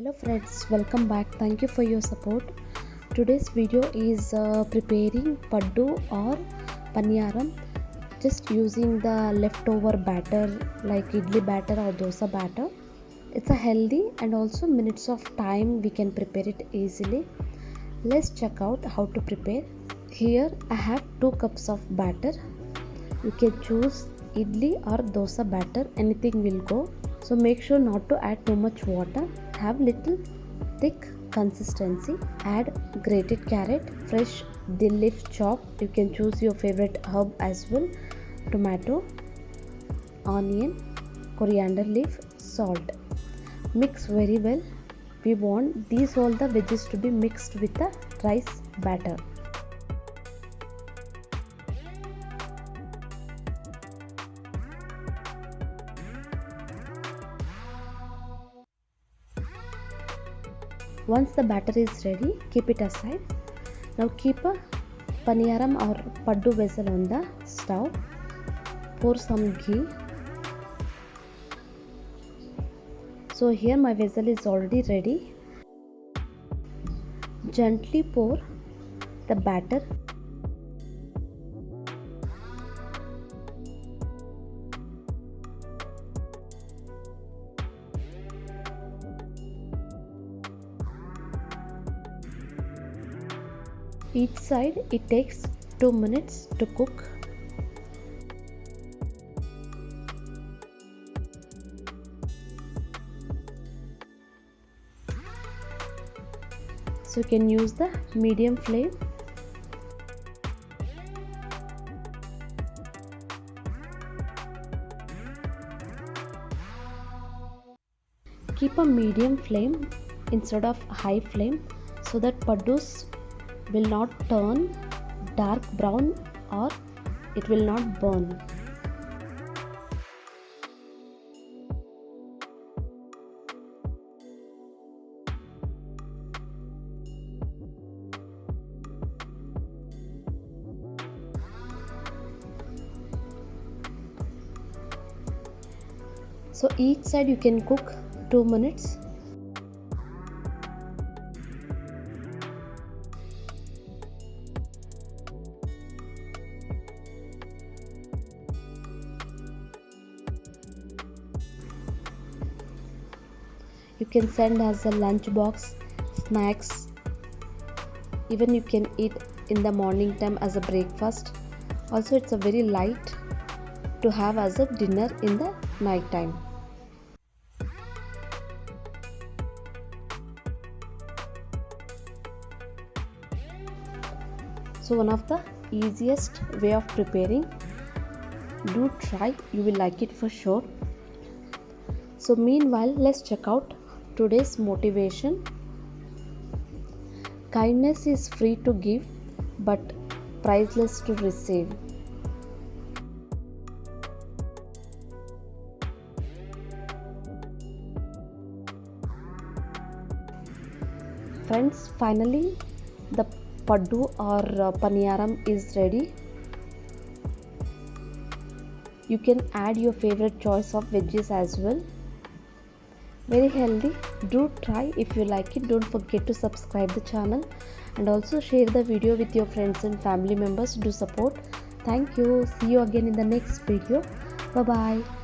hello friends welcome back. Thank you for your support. Today's video is uh, preparing paddu or paniyaram just using the leftover batter like idli batter or dosa batter. It's a healthy and also minutes of time we can prepare it easily. Let's check out how to prepare. Here i have 2 cups of batter. You can choose idli or dosa batter. Anything will go so make sure not to add too much water. Have little thick consistency. Add grated carrot fresh dill leaf chop. You can choose your favorite herb as well. Tomato onion coriander leaf salt. Mix very well. We want these all the veggies to be mixed with the rice batter once the batter is ready keep it aside. Now keep a paniyaram or paddu vessel on the stove. Pour some ghee. So here my vessel is already ready. Gently pour the batter each side it takes 2 minutes to cook. So you can use the medium flame. Keep a medium flame instead of high flame so that paddus will not turn dark brown or it will not burn. So each side you can cook 2 minutes you can send as a lunch box snacks. Even you can eat in the morning time as a breakfast. Also it's a very light to have as a dinner in the night time. So one of the easiest way of preparing do try you will like it for sure. So meanwhile let's check out today's motivation. Kindness is free to give but priceless to receive. Friends finally the paddu or uh, paniyaram is ready. You can add your favorite choice of veggies as well very healthy. Do try if you like it. Don't forget to subscribe the channel. And also share the video with your friends and family members. To support. Thank you. See you again in the next video. Bye bye